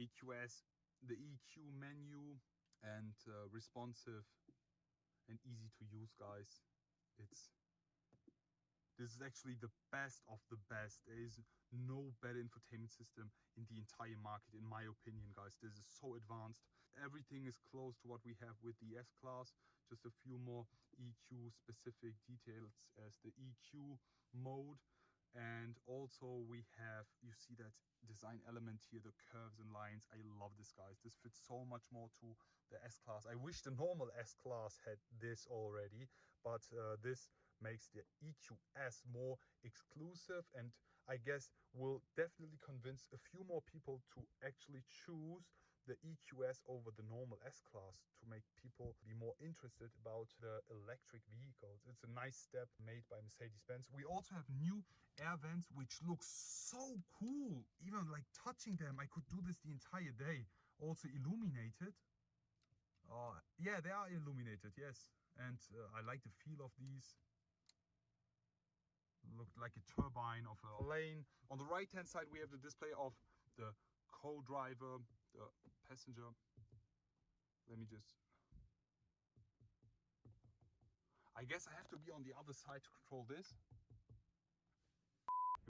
Dynamics 2.0 EQS, the EQ menu and uh, responsive and easy to use guys. It's this is actually the best of the best. There is no better infotainment system in the entire market, in my opinion, guys. This is so advanced. Everything is close to what we have with the S-Class. Just a few more EQ specific details as the EQ mode and also we have you see that design element here the curves and lines. I love this guys. This fits so much more to the s class i wish the normal s class had this already but uh, this makes the EQS more exclusive. And I guess will definitely convince a few more people to actually choose the EQS over the normal S-Class to make people be more interested about the electric vehicles. It's a nice step made by Mercedes-Benz. We also have new air vents which look so cool. Even like touching them, I could do this the entire day. Also illuminated. Uh, yeah, they are illuminated, yes. And uh, I like the feel of these looked like a turbine of a plane. On the right hand side we have the display of the co-driver, the passenger. Let me just... I guess I have to be on the other side to control this.